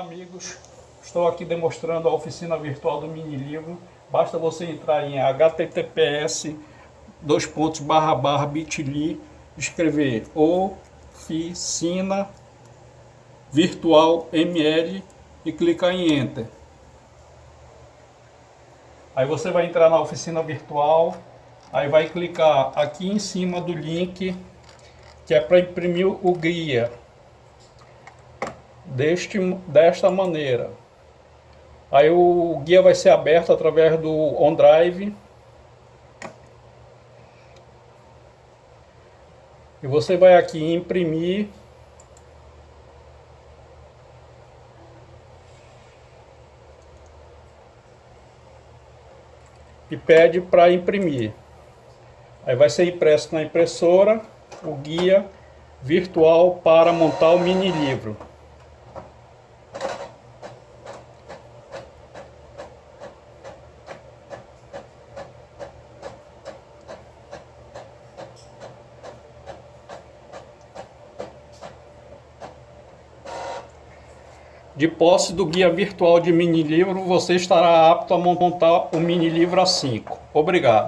Amigos, estou aqui demonstrando a oficina virtual do mini livro. Basta você entrar em https dois pontos barra barra bit.ly escrever oficina virtual ml e clicar em enter. Aí você vai entrar na oficina virtual, aí vai clicar aqui em cima do link que é para imprimir o guia deste, desta maneira. Aí o guia vai ser aberto através do OneDrive. E você vai aqui em imprimir. E pede para imprimir. Aí vai ser impresso na impressora o guia virtual para montar o mini livro. De posse do guia virtual de mini livro, você estará apto a montar o mini livro A5. Obrigado.